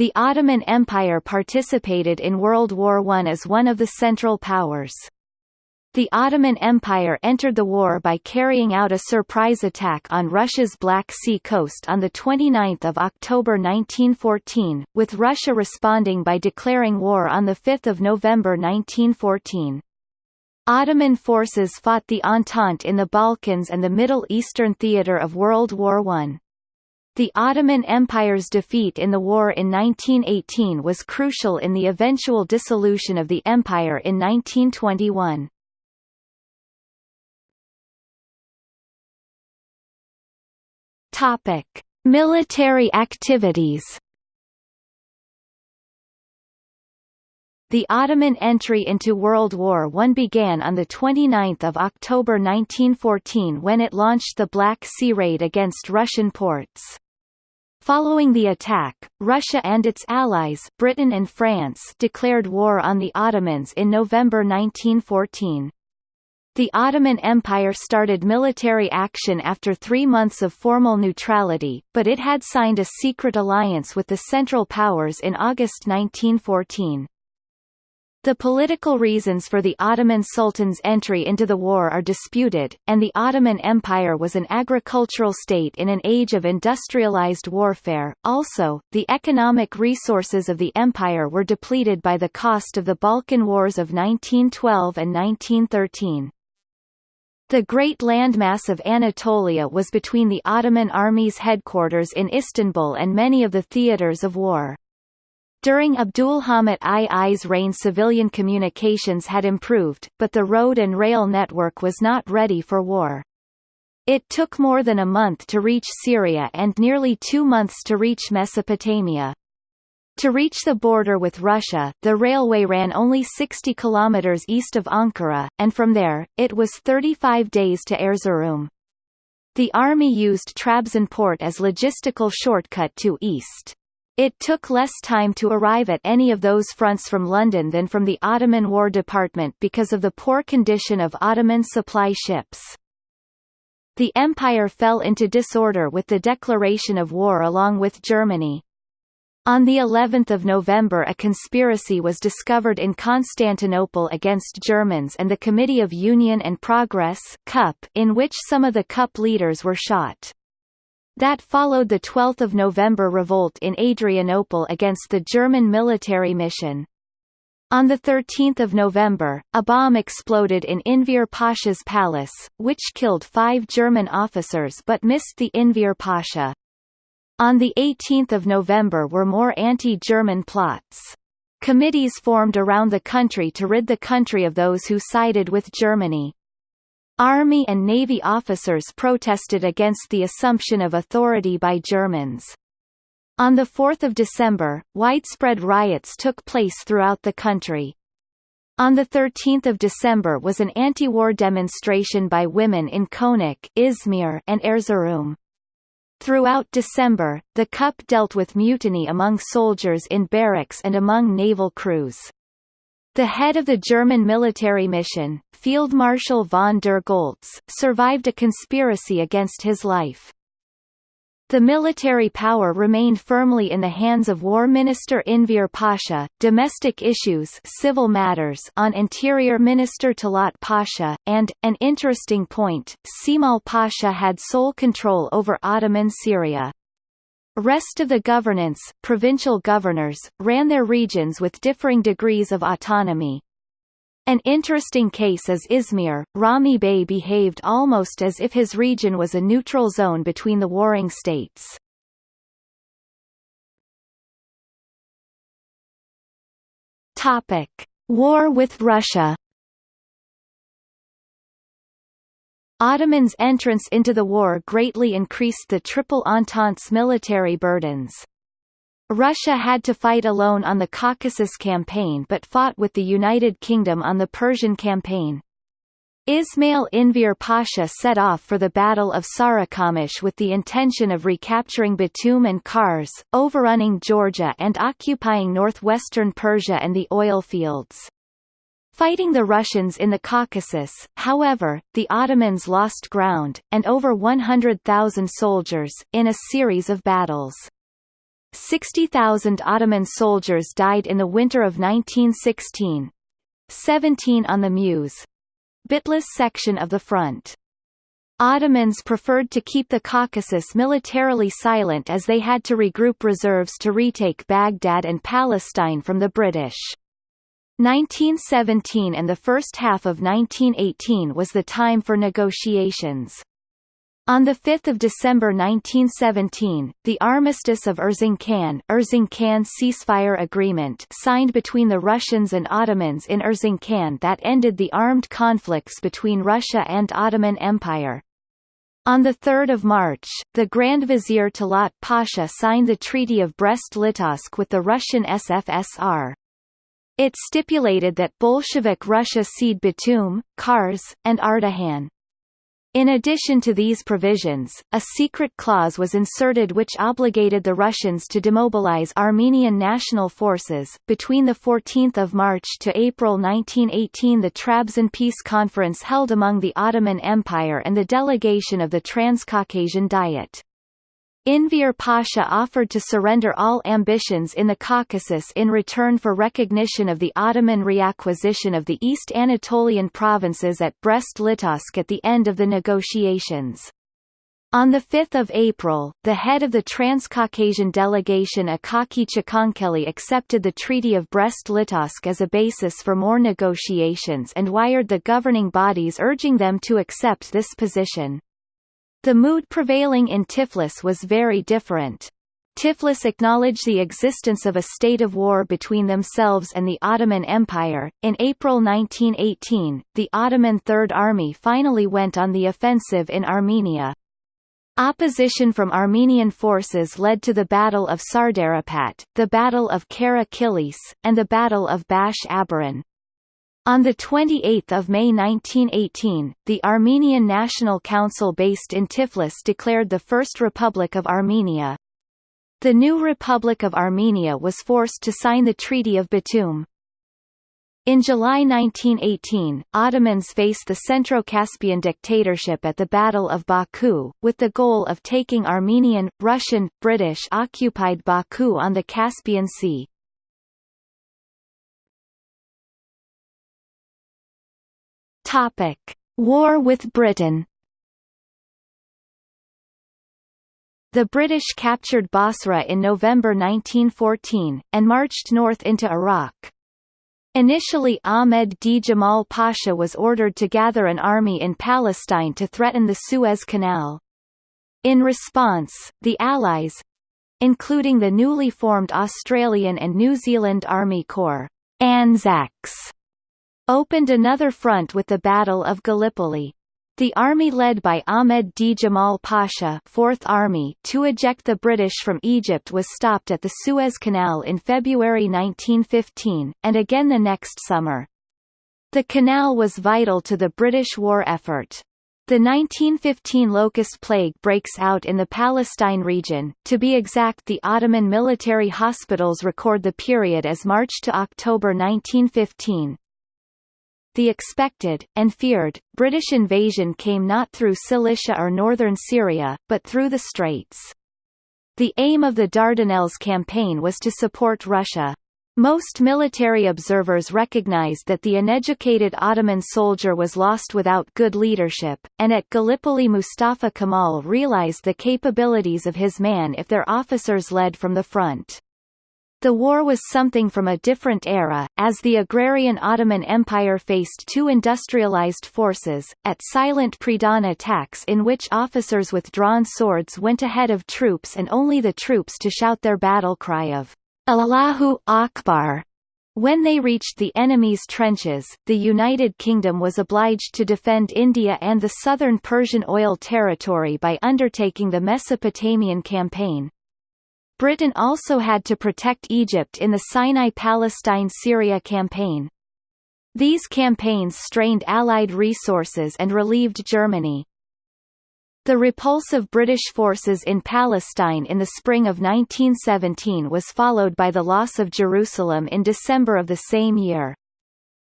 the Ottoman Empire participated in World War I as one of the Central Powers. The Ottoman Empire entered the war by carrying out a surprise attack on Russia's Black Sea coast on 29 October 1914, with Russia responding by declaring war on 5 November 1914. Ottoman forces fought the Entente in the Balkans and the Middle Eastern theatre of World War I. The Ottoman Empire's defeat in the war in 1918 was crucial in the eventual dissolution of the empire in 1921. Topic: Military activities. The Ottoman entry into World War I began on 29 October 1914 when it launched the Black Sea Raid against Russian ports. Following the attack, Russia and its allies Britain and France declared war on the Ottomans in November 1914. The Ottoman Empire started military action after three months of formal neutrality, but it had signed a secret alliance with the Central Powers in August 1914. The political reasons for the Ottoman Sultan's entry into the war are disputed, and the Ottoman Empire was an agricultural state in an age of industrialized warfare. Also, the economic resources of the empire were depleted by the cost of the Balkan Wars of 1912 and 1913. The great landmass of Anatolia was between the Ottoman army's headquarters in Istanbul and many of the theatres of war. During Abdulhamit II's reign civilian communications had improved, but the road and rail network was not ready for war. It took more than a month to reach Syria and nearly two months to reach Mesopotamia. To reach the border with Russia, the railway ran only 60 kilometers east of Ankara, and from there, it was 35 days to Erzurum. The army used Trabzon port as logistical shortcut to east. It took less time to arrive at any of those fronts from London than from the Ottoman War Department because of the poor condition of Ottoman supply ships. The empire fell into disorder with the declaration of war along with Germany. On the 11th of November a conspiracy was discovered in Constantinople against Germans and the Committee of Union and Progress in which some of the CUP leaders were shot. That followed the 12th of November revolt in Adrianople against the German military mission. On 13 November, a bomb exploded in Enver Pasha's palace, which killed five German officers but missed the Enver Pasha. On 18 November were more anti-German plots. Committees formed around the country to rid the country of those who sided with Germany. Army and Navy officers protested against the assumption of authority by Germans. On 4 December, widespread riots took place throughout the country. On 13 December was an anti-war demonstration by women in Konak Izmir and Erzurum. Throughout December, the CUP dealt with mutiny among soldiers in barracks and among naval crews. The head of the German military mission, Field Marshal von der Goltz, survived a conspiracy against his life. The military power remained firmly in the hands of War Minister Enver Pasha, domestic issues civil matters on Interior Minister Talat Pasha, and, an interesting point, Cemal Pasha had sole control over Ottoman Syria. Rest of the governance, provincial governors, ran their regions with differing degrees of autonomy. An interesting case is Izmir. Rahmi Bey behaved almost as if his region was a neutral zone between the warring states. Topic: War with Russia. Ottomans' entrance into the war greatly increased the Triple Entente's military burdens. Russia had to fight alone on the Caucasus campaign but fought with the United Kingdom on the Persian campaign. Ismail Enver Pasha set off for the Battle of Sarikamish with the intention of recapturing Batum and Kars, overrunning Georgia and occupying northwestern Persia and the oil fields. Fighting the Russians in the Caucasus, however, the Ottomans lost ground, and over 100,000 soldiers, in a series of battles. 60,000 Ottoman soldiers died in the winter of 1916. 17 on the Muş. Bitlis section of the front. Ottomans preferred to keep the Caucasus militarily silent as they had to regroup reserves to retake Baghdad and Palestine from the British. 1917 and the first half of 1918 was the time for negotiations. On 5 December 1917, the Armistice of Erzincan, Erzincan ceasefire agreement signed between the Russians and Ottomans in Erzincan that ended the armed conflicts between Russia and Ottoman Empire. On 3 March, the Grand Vizier Talat Pasha signed the Treaty of Brest-Litovsk with the Russian SFSR. It stipulated that Bolshevik Russia cede Batum, Kars, and Ardahan. In addition to these provisions, a secret clause was inserted which obligated the Russians to demobilize Armenian national forces. Between the 14th of March to April 1918, the Trabzon Peace Conference held among the Ottoman Empire and the delegation of the Transcaucasian Diet. Enver Pasha offered to surrender all ambitions in the Caucasus in return for recognition of the Ottoman reacquisition of the East Anatolian provinces at Brest-Litovsk at the end of the negotiations. On 5 April, the head of the Transcaucasian delegation Akaki Chkhenkeli accepted the Treaty of Brest-Litovsk as a basis for more negotiations and wired the governing bodies urging them to accept this position. The mood prevailing in Tiflis was very different. Tiflis acknowledged the existence of a state of war between themselves and the Ottoman Empire. In April 1918, the Ottoman Third Army finally went on the offensive in Armenia. Opposition from Armenian forces led to the Battle of Sardarapat, the Battle of Kara Kilis, and the Battle of Bash Abaran. On 28 May 1918, the Armenian National Council based in Tiflis declared the First Republic of Armenia. The new Republic of Armenia was forced to sign the Treaty of Batum. In July 1918, Ottomans faced the Centro-Caspian dictatorship at the Battle of Baku, with the goal of taking Armenian, Russian, British-occupied Baku on the Caspian Sea. Topic: War with Britain. The British captured Basra in November 1914, and marched north into Iraq. Initially Ahmed Djemal Pasha was ordered to gather an army in Palestine to threaten the Suez Canal. In response, the Allies—including the newly formed Australian and New Zealand Army Corps Anzacs, opened another front with the Battle of Gallipoli. The army led by Ahmed Djemal Pasha 4th Army to eject the British from Egypt was stopped at the Suez Canal in February 1915, and again the next summer. The canal was vital to the British war effort. The 1915 locust plague breaks out in the Palestine region, to be exact the Ottoman military hospitals record the period as March to October 1915, the expected, and feared, British invasion came not through Cilicia or northern Syria, but through the Straits. The aim of the Dardanelles campaign was to support Russia. Most military observers recognized that the uneducated Ottoman soldier was lost without good leadership, and at Gallipoli Mustafa Kemal realized the capabilities of his man if their officers led from the front. The war was something from a different era, as the agrarian Ottoman Empire faced two industrialized forces, at silent pre-dawn attacks in which officers with drawn swords went ahead of troops and only the troops to shout their battle cry of Allahu Akbar. When they reached the enemy's trenches, the United Kingdom was obliged to defend India and the southern Persian oil territory by undertaking the Mesopotamian Campaign, Britain also had to protect Egypt in the Sinai-Palestine-Syria campaign. These campaigns strained Allied resources and relieved Germany. The repulse of British forces in Palestine in the spring of 1917 was followed by the loss of Jerusalem in December of the same year.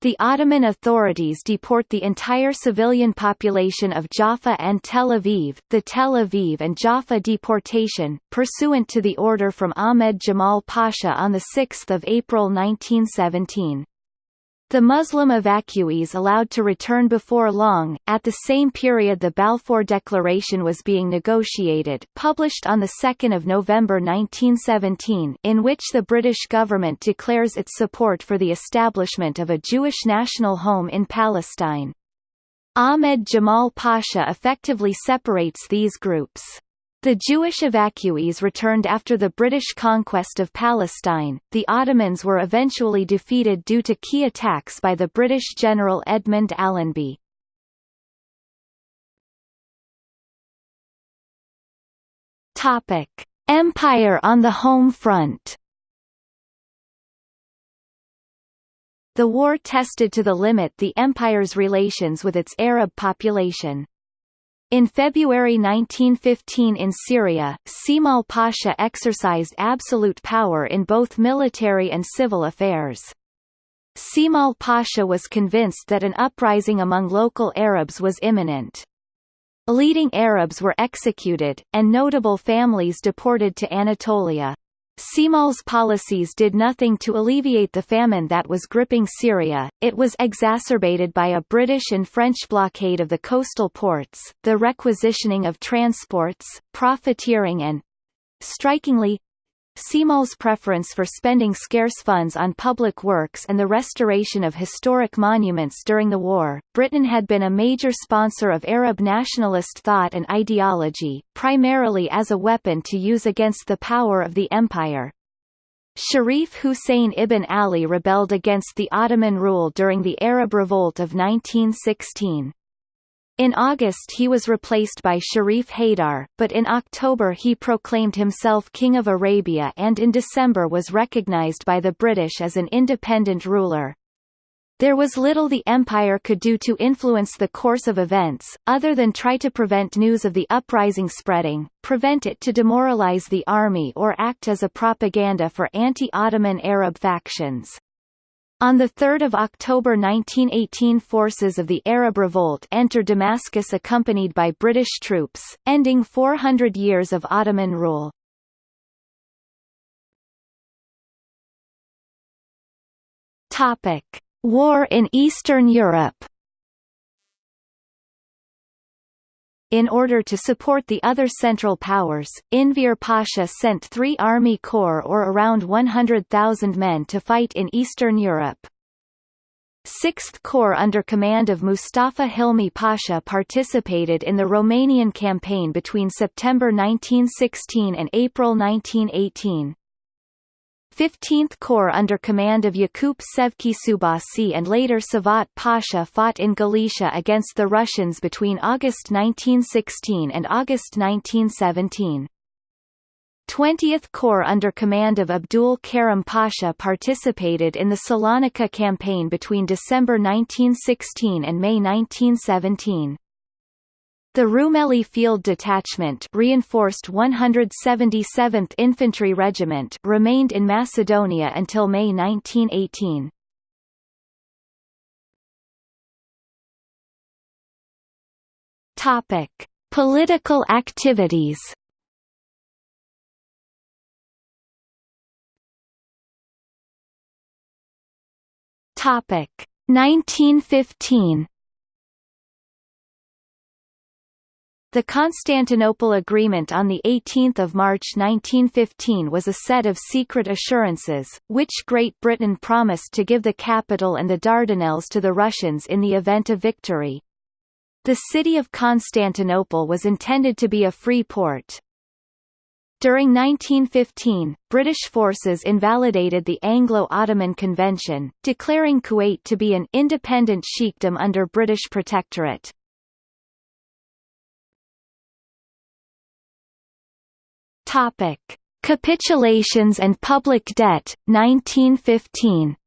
The Ottoman authorities deport the entire civilian population of Jaffa and Tel Aviv, the Tel Aviv and Jaffa deportation, pursuant to the order from Ahmed Jamal Pasha on 6 April 1917. The Muslim evacuees allowed to return before long. At the same period the Balfour Declaration was being negotiated, published on 2 November 1917, in which the British government declares its support for the establishment of a Jewish national home in Palestine. Ahmed Jamal Pasha effectively separates these groups. The Jewish evacuees returned after the British conquest of Palestine. The Ottomans were eventually defeated due to key attacks by the British general Edmund Allenby. Topic: Empire on the home front. The war tested to the limit the empire's relations with its Arab population. In February 1915 in Syria, Cemal Pasha exercised absolute power in both military and civil affairs. Cemal Pasha was convinced that an uprising among local Arabs was imminent. Leading Arabs were executed, and notable families deported to Anatolia. Cemal's policies did nothing to alleviate the famine that was gripping Syria, it was exacerbated by a British and French blockade of the coastal ports, the requisitioning of transports, profiteering and—strikingly, Cemal's preference for spending scarce funds on public works and the restoration of historic monuments during the war. Britain had been a major sponsor of Arab nationalist thought and ideology, primarily as a weapon to use against the power of the empire. Sharif Hussein ibn Ali rebelled against the Ottoman rule during the Arab Revolt of 1916. In August he was replaced by Sharif Haidar, but in October he proclaimed himself King of Arabia and in December was recognized by the British as an independent ruler. There was little the empire could do to influence the course of events, other than try to prevent news of the uprising spreading, prevent it to demoralize the army or act as a propaganda for anti-Ottoman Arab factions. On 3 October 1918 forces of the Arab Revolt enter Damascus accompanied by British troops, ending 400 years of Ottoman rule. War in Eastern Europe In order to support the other Central Powers, Enver Pasha sent three army corps or around 100,000 men to fight in Eastern Europe. 6th Corps under command of Mustafa Hilmi Pasha participated in the Romanian campaign between September 1916 and April 1918. 15th Corps under command of Yakup Sevki Subasi and later Savat Pasha fought in Galicia against the Russians between August 1916 and August 1917. 20th Corps under command of Abdul Karim Pasha participated in the Salonika campaign between December 1916 and May 1917. The Rumeli Field Detachment reinforced 177th Infantry Regiment remained in Macedonia until May 1918. Topic: Political activities. Topic: 1915 The Constantinople Agreement on 18 March 1915 was a set of secret assurances, which Great Britain promised to give the capital and the Dardanelles to the Russians in the event of victory. The city of Constantinople was intended to be a free port. During 1915, British forces invalidated the Anglo-Ottoman Convention, declaring Kuwait to be an independent sheikhdom under British protectorate. Topic: Capitulations and public debt 1915.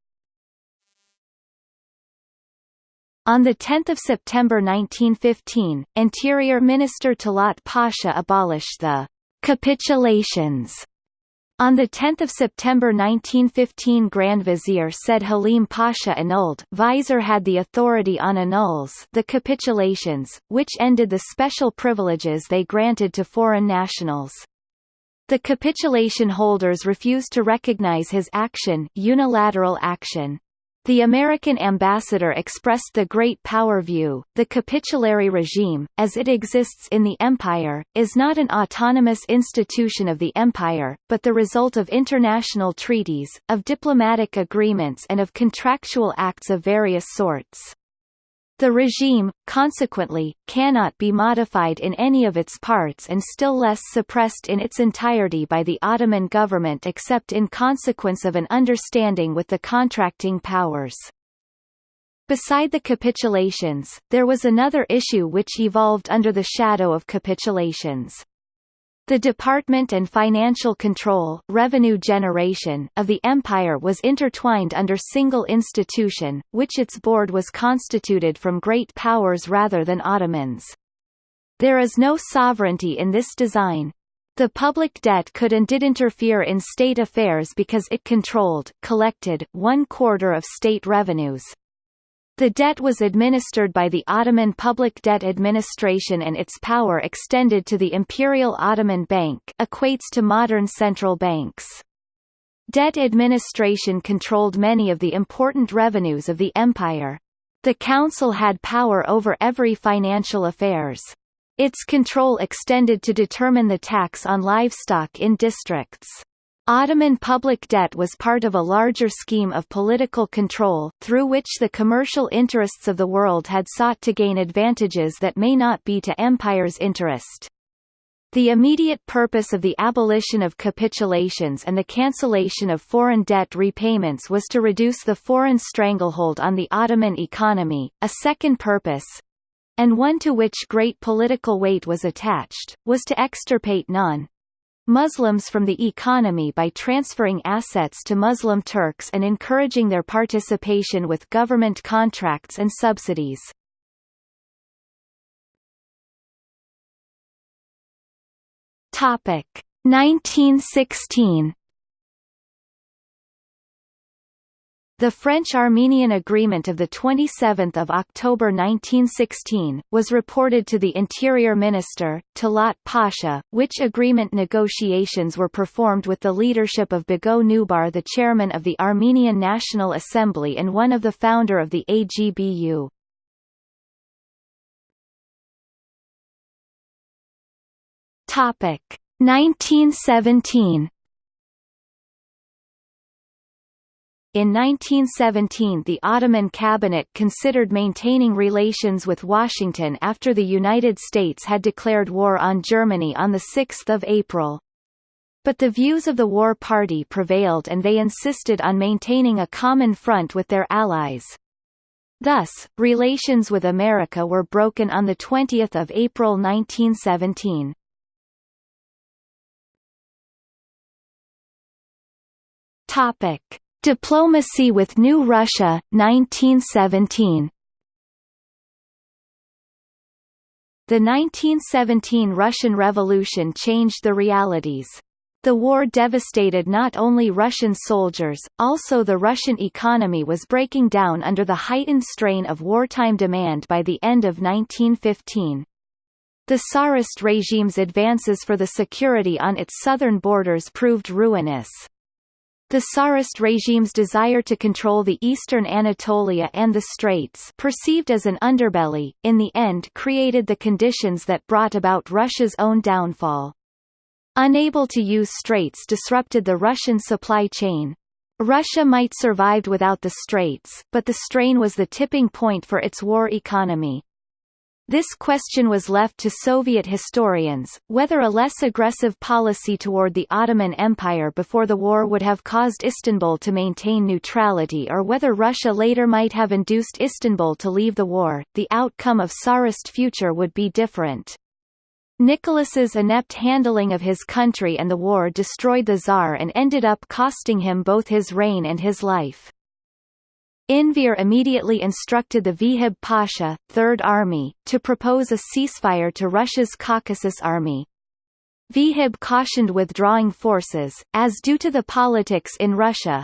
On 10 September 1915, Interior Minister Talat Pasha abolished the «capitulations» On 10 September 1915 Grand Vizier Said Halim Pasha annulled Vizier had the authority on annuls the capitulations, which ended the special privileges they granted to foreign nationals. The capitulation holders refused to recognize his action unilateral action. The American ambassador expressed the great power view. The capitulary regime, as it exists in the empire, is not an autonomous institution of the empire, but the result of international treaties, of diplomatic agreements and of contractual acts of various sorts. The regime, consequently, cannot be modified in any of its parts and still less suppressed in its entirety by the Ottoman government except in consequence of an understanding with the contracting powers. Beside the capitulations, there was another issue which evolved under the shadow of capitulations. The department and financial control revenue generation of the empire was intertwined under single institution, which its board was constituted from great powers rather than Ottomans. There is no sovereignty in this design. The public debt could and did interfere in state affairs because it controlled, collected, one quarter of state revenues. The debt was administered by the Ottoman Public Debt Administration and its power extended to the Imperial Ottoman Bank equates to modern central banks. Debt administration controlled many of the important revenues of the empire. The council had power over every financial affairs. Its control extended to determine the tax on livestock in districts. Ottoman public debt was part of a larger scheme of political control, through which the commercial interests of the world had sought to gain advantages that may not be to empire's interest. The immediate purpose of the abolition of capitulations and the cancellation of foreign debt repayments was to reduce the foreign stranglehold on the Ottoman economy. A second purpose, and one to which great political weight was attached, was to extirpate non Muslims from the economy by transferring assets to Muslim Turks and encouraging their participation with government contracts and subsidies. Topic 1916 The French-Armenian Agreement of 27 October 1916, was reported to the Interior Minister, Talat Pasha, which agreement negotiations were performed with the leadership of Boghos Nubar the chairman of the Armenian National Assembly and one of the founder of the AGBU. Topic 1917 In 1917 the Ottoman cabinet considered maintaining relations with Washington after the United States had declared war on Germany on 6 April. But the views of the war party prevailed and they insisted on maintaining a common front with their allies. Thus, relations with America were broken on 20 April 1917. Topic. Diplomacy with New Russia, 1917 The 1917 Russian Revolution changed the realities. The war devastated not only Russian soldiers, also the Russian economy was breaking down under the heightened strain of wartime demand by the end of 1915. The Tsarist regime's advances for the security on its southern borders proved ruinous. The Tsarist regime's desire to control the eastern Anatolia and the Straits perceived as an underbelly, in the end created the conditions that brought about Russia's own downfall. Unable to use straits disrupted the Russian supply chain. Russia might survived without the straits, but the strain was the tipping point for its war economy. This question was left to Soviet historians, whether a less aggressive policy toward the Ottoman Empire before the war would have caused Istanbul to maintain neutrality or whether Russia later might have induced Istanbul to leave the war, the outcome of Tsarist future would be different. Nicholas's inept handling of his country and the war destroyed the Tsar and ended up costing him both his reign and his life. Enver immediately instructed the Vehib Pasha, Third Army, to propose a ceasefire to Russia's Caucasus Army. Vahib cautioned withdrawing forces, as due to the politics in Russia,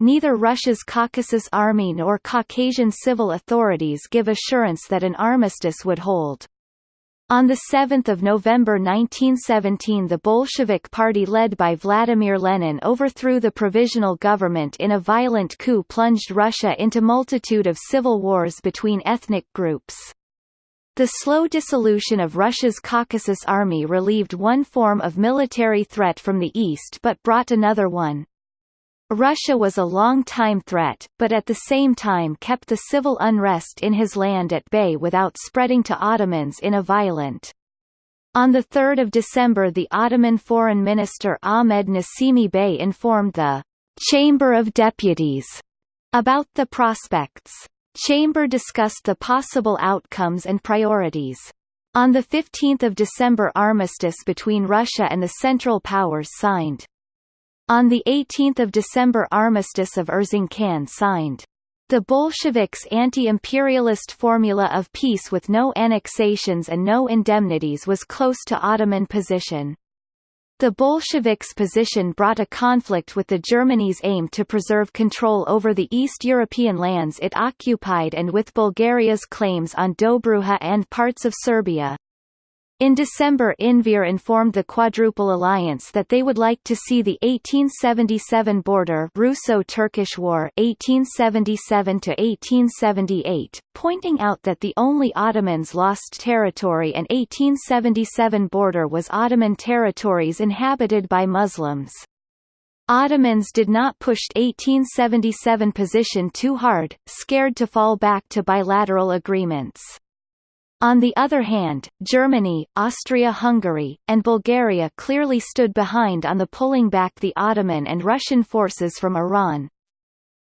neither Russia's Caucasus Army nor Caucasian civil authorities give assurance that an armistice would hold. On 7 November 1917 the Bolshevik Party led by Vladimir Lenin overthrew the provisional government in a violent coup plunged Russia into multitude of civil wars between ethnic groups. The slow dissolution of Russia's Caucasus Army relieved one form of military threat from the east but brought another one. Russia was a long-time threat, but at the same time kept the civil unrest in his land at bay without spreading to Ottomans in a violent. On 3 December the Ottoman Foreign Minister Ahmed Nasimi Bey informed the «Chamber of Deputies» about the prospects. Chamber discussed the possible outcomes and priorities. On 15 December armistice between Russia and the Central Powers signed. On 18 December Armistice of Erzincan signed. The Bolsheviks' anti-imperialist formula of peace with no annexations and no indemnities was close to Ottoman position. The Bolsheviks' position brought a conflict with the Germany's aim to preserve control over the East European lands it occupied and with Bulgaria's claims on Dobruja and parts of Serbia. In December Enver informed the Quadruple Alliance that they would like to see the 1877 border Russo-Turkish War 1877–1878, pointing out that the only Ottomans lost territory and 1877 border was Ottoman territories inhabited by Muslims. Ottomans did not push 1877 position too hard, scared to fall back to bilateral agreements. On the other hand, Germany, Austria-Hungary, and Bulgaria clearly stood behind on the pulling back the Ottoman and Russian forces from Iran.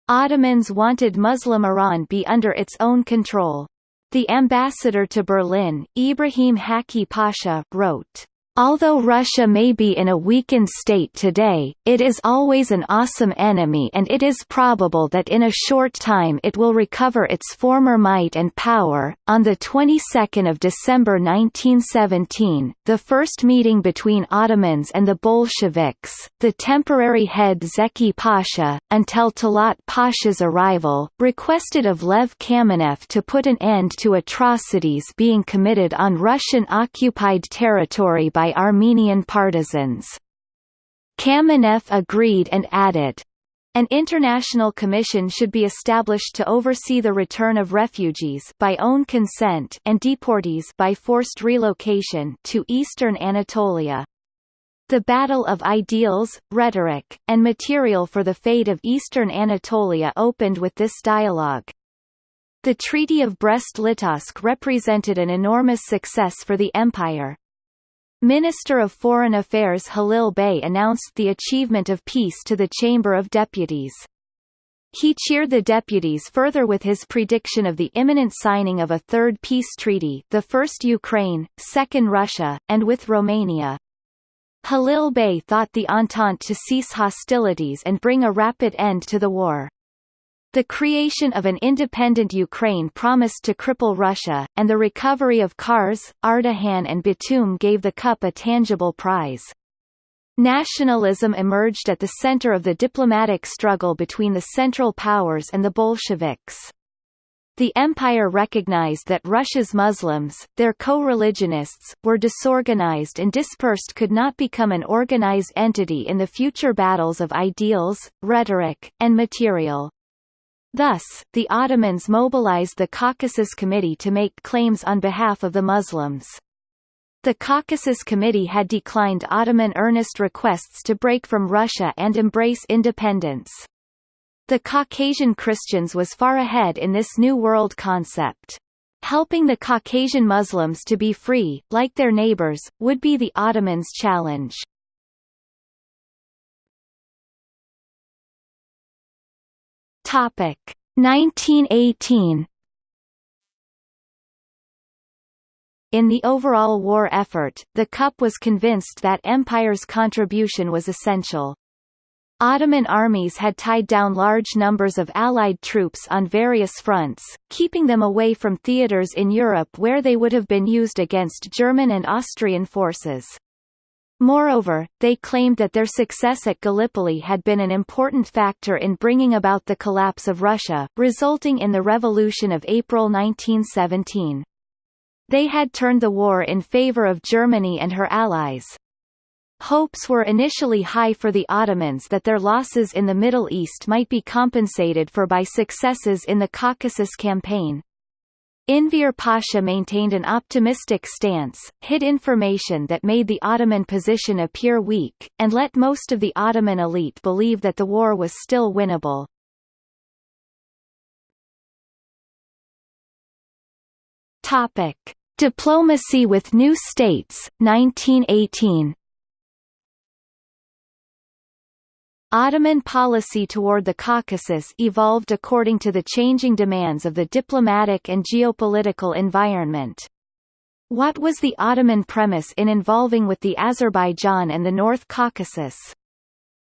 Ottomans wanted Muslim Iran be under its own control. The ambassador to Berlin, Ibrahim Hakki Pasha, wrote, Although Russia may be in a weakened state today, it is always an awesome enemy and it is probable that in a short time it will recover its former might and power. On the 22nd of December 1917, the first meeting between Ottomans and the Bolsheviks, the temporary head Zeki Pasha, until Talat Pasha's arrival, requested of Lev Kamenev to put an end to atrocities being committed on Russian-occupied territory by by Armenian partisans. Kamenev agreed and added, an international commission should be established to oversee the return of refugees by own consent and deportees by forced relocation to eastern Anatolia. The battle of ideals, rhetoric, and material for the fate of eastern Anatolia opened with this dialogue. The Treaty of Brest-Litovsk represented an enormous success for the empire. Minister of Foreign Affairs Halil Bey announced the achievement of peace to the Chamber of Deputies. He cheered the deputies further with his prediction of the imminent signing of a third peace treaty the first Ukraine, second Russia, and with Romania. Halil Bey thought the Entente to cease hostilities and bring a rapid end to the war. The creation of an independent Ukraine promised to cripple Russia, and the recovery of Kars, Ardahan and Batum gave the CUP a tangible prize. Nationalism emerged at the center of the diplomatic struggle between the Central Powers and the Bolsheviks. The empire recognized that Russia's Muslims, their co-religionists, were disorganized and dispersed could not become an organized entity in the future battles of ideals, rhetoric, and material. Thus, the Ottomans mobilized the Caucasus Committee to make claims on behalf of the Muslims. The Caucasus Committee had declined Ottoman earnest requests to break from Russia and embrace independence. The Caucasian Christians was far ahead in this New World concept. Helping the Caucasian Muslims to be free, like their neighbors, would be the Ottomans' challenge. Topic 1918 In the overall war effort, the CUP was convinced that Empire's contribution was essential. Ottoman armies had tied down large numbers of Allied troops on various fronts, keeping them away from theaters in Europe where they would have been used against German and Austrian forces. Moreover, they claimed that their success at Gallipoli had been an important factor in bringing about the collapse of Russia, resulting in the Revolution of April 1917. They had turned the war in favor of Germany and her allies. Hopes were initially high for the Ottomans that their losses in the Middle East might be compensated for by successes in the Caucasus campaign. Enver Pasha maintained an optimistic stance, hid information that made the Ottoman position appear weak, and let most of the Ottoman elite believe that the war was still winnable. Topic: Diplomacy with new states, 1918. Ottoman policy toward the Caucasus evolved according to the changing demands of the diplomatic and geopolitical environment. What was the Ottoman premise in involving with the Azerbaijan and the North Caucasus?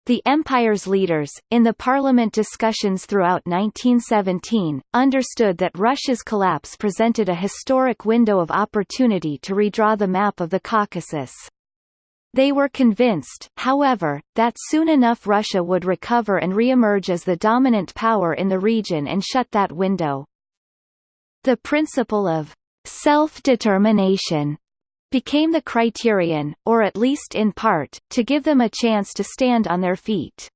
The empire's leaders, in the parliament discussions throughout 1917, understood that Russia's collapse presented a historic window of opportunity to redraw the map of the Caucasus. They were convinced, however, that soon enough Russia would recover and re-emerge as the dominant power in the region and shut that window. The principle of self-determination became the criterion, or at least in part, to give them a chance to stand on their feet.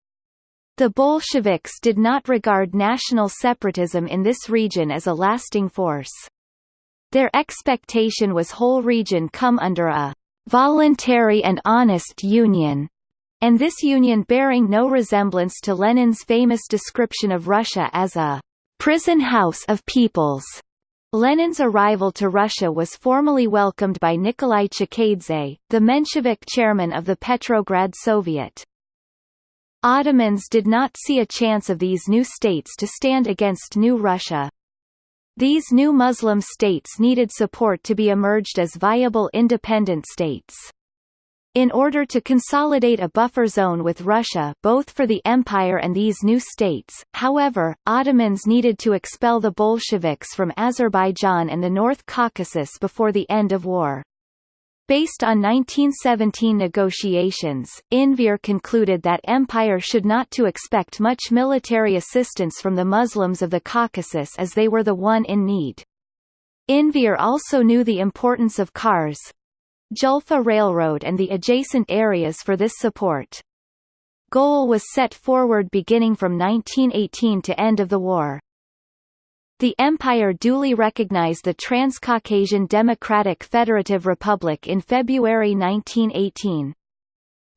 The Bolsheviks did not regard national separatism in this region as a lasting force. Their expectation was whole region come under a voluntary and honest union, and this union bearing no resemblance to Lenin's famous description of Russia as a prison house of peoples. Lenin's arrival to Russia was formally welcomed by Nikolai Chkheidze, the Menshevik chairman of the Petrograd Soviet. Ottomans did not see a chance of these new states to stand against new Russia. These new Muslim states needed support to be emerged as viable independent states. In order to consolidate a buffer zone with Russia both for the empire and these new states, however, Ottomans needed to expel the Bolsheviks from Azerbaijan and the North Caucasus before the end of war. Based on 1917 negotiations, Enver concluded that empire should not to expect much military assistance from the Muslims of the Caucasus as they were the one in need. Enver also knew the importance of Kars, Julfa Railroad and the adjacent areas for this support. Goal was set forward beginning from 1918 to end of the war. The empire duly recognized the Transcaucasian Democratic Federative Republic in February 1918.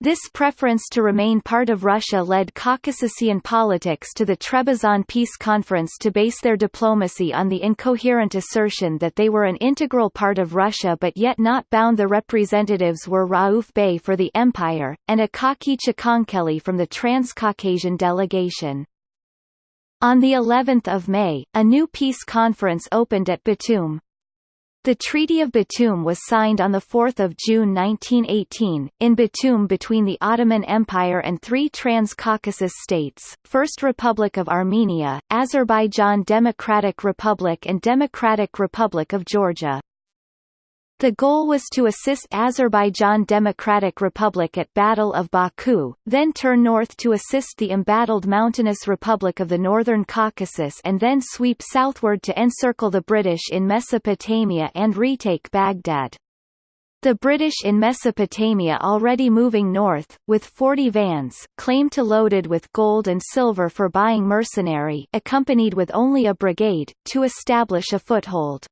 This preference to remain part of Russia led Caucasian politics to the Trebizond Peace Conference to base their diplomacy on the incoherent assertion that they were an integral part of Russia but yet not bound the representatives were Rauf Bey for the Empire, and Akaki Chkhenkeli from the Transcaucasian delegation. On the 11th of May, a new peace conference opened at Batum. The Treaty of Batum was signed on 4 June 1918, in Batum between the Ottoman Empire and three Trans-Caucasus states, First Republic of Armenia, Azerbaijan Democratic Republic and Democratic Republic of Georgia. The goal was to assist Azerbaijan Democratic Republic at Battle of Baku, then turn north to assist the embattled mountainous Republic of the Northern Caucasus and then sweep southward to encircle the British in Mesopotamia and retake Baghdad. The British in Mesopotamia already moving north, with 40 vans, claimed to loaded with gold and silver for buying mercenary accompanied with only a brigade, to establish a foothold.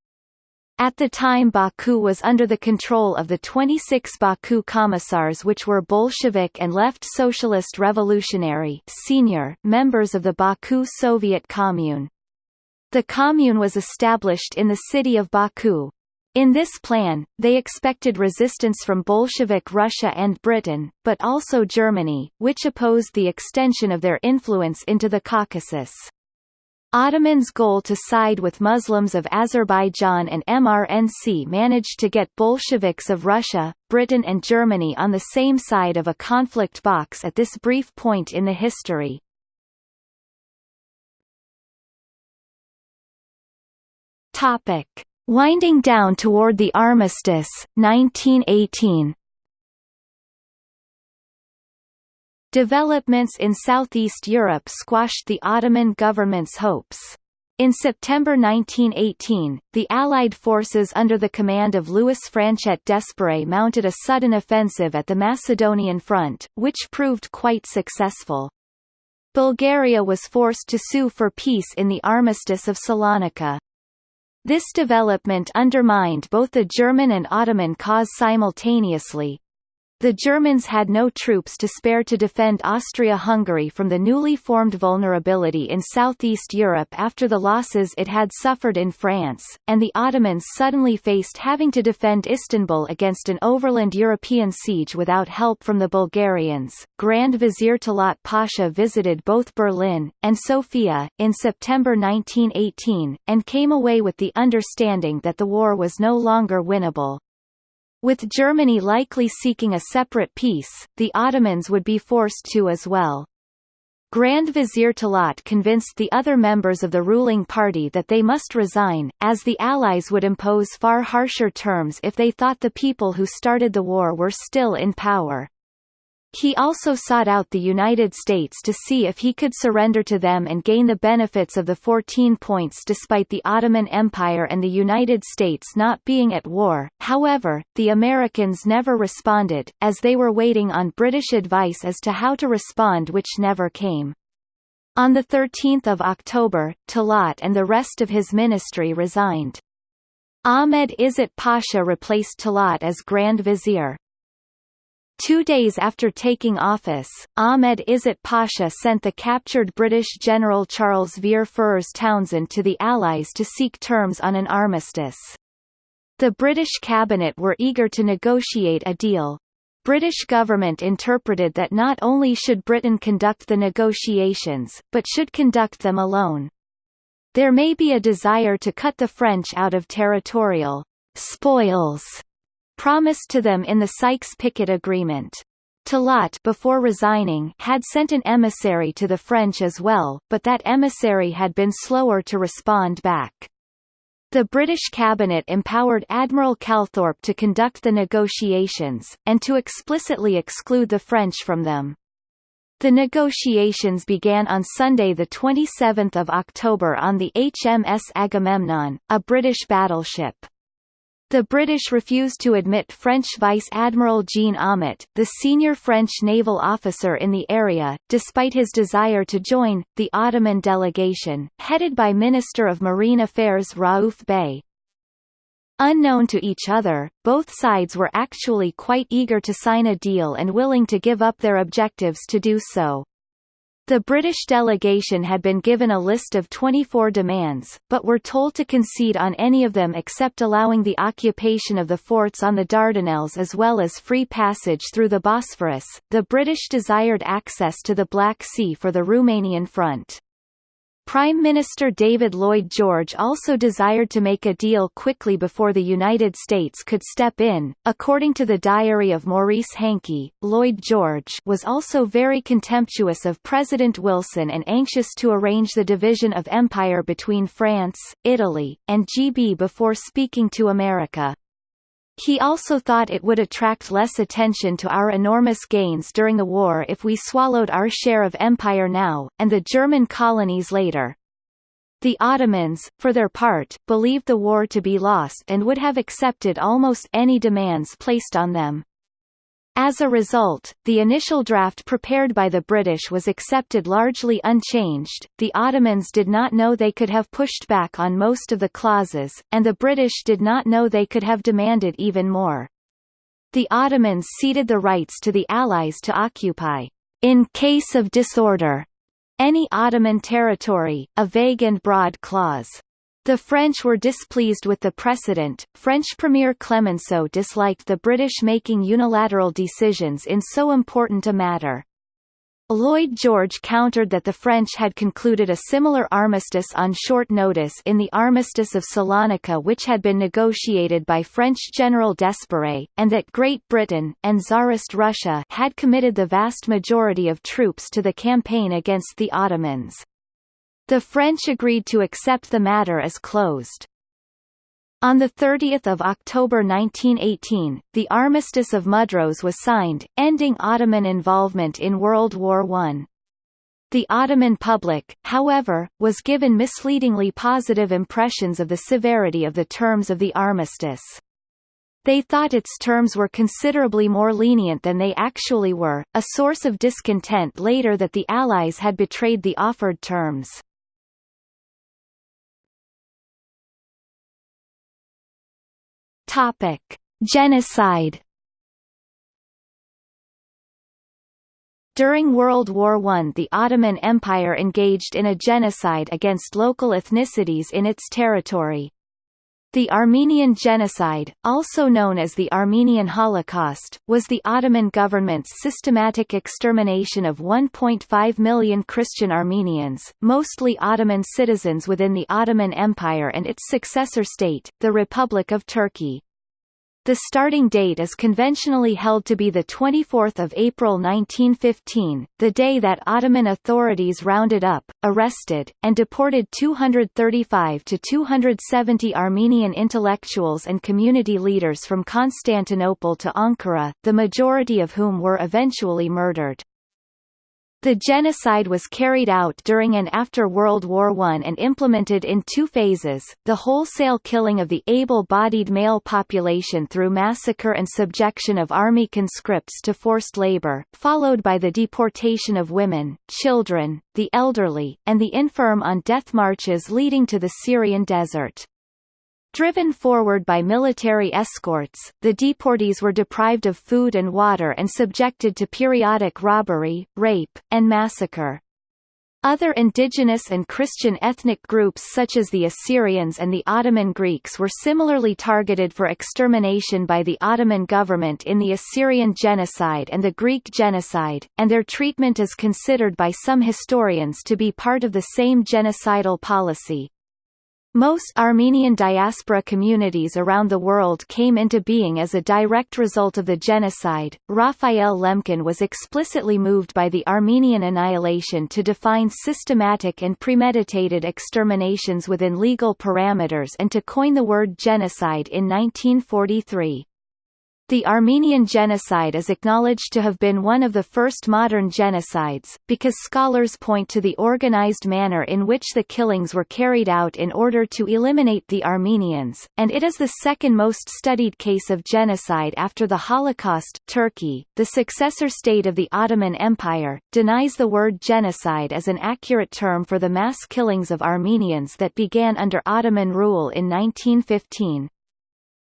At the time Baku was under the control of the 26 Baku Commissars which were Bolshevik and Left Socialist Revolutionary senior members of the Baku Soviet Commune. The commune was established in the city of Baku. In this plan, they expected resistance from Bolshevik Russia and Britain, but also Germany, which opposed the extension of their influence into the Caucasus. Ottoman's goal to side with Muslims of Azerbaijan and MRNC managed to get Bolsheviks of Russia, Britain and Germany on the same side of a conflict box at this brief point in the history. Topic. Winding down toward the armistice, 1918 Developments in Southeast Europe squashed the Ottoman government's hopes. In September 1918, the Allied forces under the command of Louis Franchet d'Espèrey mounted a sudden offensive at the Macedonian front, which proved quite successful. Bulgaria was forced to sue for peace in the Armistice of Salonika. This development undermined both the German and Ottoman cause simultaneously, the Germans had no troops to spare to defend Austria-Hungary from the newly formed vulnerability in southeast Europe after the losses it had suffered in France, and the Ottomans suddenly faced having to defend Istanbul against an overland European siege without help from the Bulgarians. Grand Vizier Talat Pasha visited both Berlin, and Sofia, in September 1918, and came away with the understanding that the war was no longer winnable. With Germany likely seeking a separate peace, the Ottomans would be forced to as well. Grand Vizier Talat convinced the other members of the ruling party that they must resign, as the Allies would impose far harsher terms if they thought the people who started the war were still in power. He also sought out the United States to see if he could surrender to them and gain the benefits of the 14 points despite the Ottoman Empire and the United States not being at war. However, the Americans never responded, as they were waiting on British advice as to how to respond which never came. On 13 October, Talat and the rest of his ministry resigned. Ahmed Izzat Pasha replaced Talat as Grand Vizier. Two days after taking office, Ahmed Izzat Pasha sent the captured British General Charles Vere Ferrers Townshend to the Allies to seek terms on an armistice. The British cabinet were eager to negotiate a deal. British government interpreted that not only should Britain conduct the negotiations, but should conduct them alone. There may be a desire to cut the French out of territorial spoils promised to them in the Sykes-Picot Agreement. Talat before resigning had sent an emissary to the French as well, but that emissary had been slower to respond back. The British cabinet empowered Admiral Calthorpe to conduct the negotiations, and to explicitly exclude the French from them. The negotiations began on Sunday 27 October on the HMS Agamemnon, a British battleship. The British refused to admit French Vice Admiral Jean Aumont, the senior French naval officer in the area, despite his desire to join, the Ottoman delegation, headed by Minister of Marine Affairs Raouf Bey. Unknown to each other, both sides were actually quite eager to sign a deal and willing to give up their objectives to do so. The British delegation had been given a list of 24 demands, but were told to concede on any of them except allowing the occupation of the forts on the Dardanelles as well as free passage through the Bosphorus. The British desired access to the Black Sea for the Romanian front. Prime Minister David Lloyd George also desired to make a deal quickly before the United States could step in. According to the diary of Maurice Hankey, Lloyd George was also very contemptuous of President Wilson and anxious to arrange the division of empire between France, Italy, and GB before speaking to America. He also thought it would attract less attention to our enormous gains during the war if we swallowed our share of empire now, and the German colonies later. The Ottomans, for their part, believed the war to be lost and would have accepted almost any demands placed on them. As a result, the initial draft prepared by the British was accepted largely unchanged, the Ottomans did not know they could have pushed back on most of the clauses, and the British did not know they could have demanded even more. The Ottomans ceded the rights to the Allies to occupy, in case of disorder, any Ottoman territory, a vague and broad clause. The French were displeased with the precedent. French Premier Clemenceau disliked the British making unilateral decisions in so important a matter. Lloyd George countered that the French had concluded a similar armistice on short notice in the Armistice of Salonika which had been negotiated by French General d'Espèrey, and that Great Britain, and Tsarist Russia had committed the vast majority of troops to the campaign against the Ottomans. The French agreed to accept the matter as closed. On 30 October 1918, the Armistice of Mudros was signed, ending Ottoman involvement in World War I. The Ottoman public, however, was given misleadingly positive impressions of the severity of the terms of the armistice. They thought its terms were considerably more lenient than they actually were, a source of discontent later that the Allies had betrayed the offered terms. Topic: Genocide. During World War I the Ottoman Empire engaged in a genocide against local ethnicities in its territory. The Armenian Genocide, also known as the Armenian Holocaust, was the Ottoman government's systematic extermination of 1.5 million Christian Armenians, mostly Ottoman citizens within the Ottoman Empire and its successor state, the Republic of Turkey. The starting date is conventionally held to be 24 April 1915, the day that Ottoman authorities rounded up, arrested, and deported 235 to 270 Armenian intellectuals and community leaders from Constantinople to Ankara, the majority of whom were eventually murdered. The genocide was carried out during and after World War I and implemented in two phases, the wholesale killing of the able-bodied male population through massacre and subjection of army conscripts to forced labor, followed by the deportation of women, children, the elderly, and the infirm on death marches leading to the Syrian desert. Driven forward by military escorts, the deportees were deprived of food and water and subjected to periodic robbery, rape, and massacre. Other indigenous and Christian ethnic groups such as the Assyrians and the Ottoman Greeks were similarly targeted for extermination by the Ottoman government in the Assyrian genocide and the Greek genocide, and their treatment is considered by some historians to be part of the same genocidal policy. Most Armenian diaspora communities around the world came into being as a direct result of the genocide. Raphael Lemkin was explicitly moved by the Armenian annihilation to define systematic and premeditated exterminations within legal parameters and to coin the word genocide in 1943. The Armenian genocide is acknowledged to have been one of the first modern genocides, because scholars point to the organized manner in which the killings were carried out in order to eliminate the Armenians, and it is the second most studied case of genocide after the Holocaust. Turkey, the successor state of the Ottoman Empire, denies the word genocide as an accurate term for the mass killings of Armenians that began under Ottoman rule in 1915.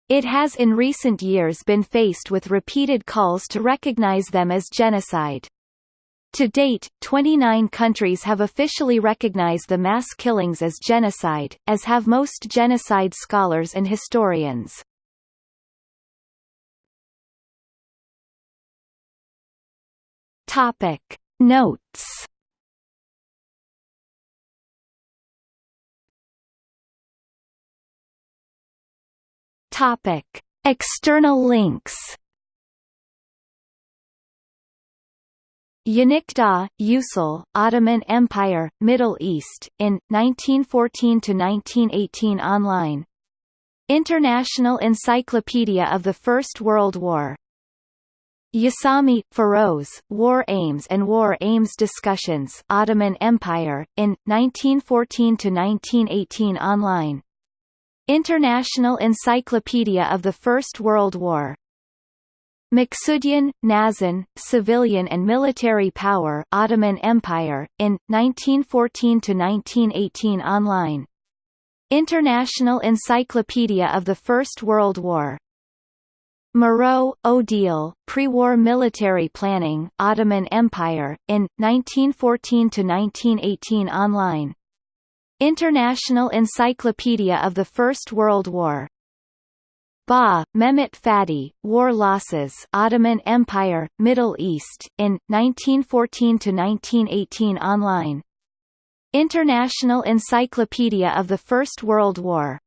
It has in recent years been faced with repeated calls to recognize them as genocide. To date, 29 countries have officially recognized the mass killings as genocide, as have most genocide scholars and historians. Topic Notes Topic: External links. Yenikdağ, Usul, Ottoman Empire, Middle East, in, 1914–1918 online. International Encyclopedia of the First World War. Yasami, Feroz, War Aims and War Aims Discussions Ottoman Empire, in, 1914–1918 online International Encyclopedia of the First World War. Maksudyan, Nazan, Civilian and Military Power Ottoman Empire, in, 1914–1918 online. International Encyclopedia of the First World War. Moreau, Odile, Pre-War Military Planning Ottoman Empire, in, 1914–1918 online International Encyclopedia of the First World War. Ba, Mehmet Fatih, War Losses Ottoman Empire, Middle East, in, 1914–1918 online. International Encyclopedia of the First World War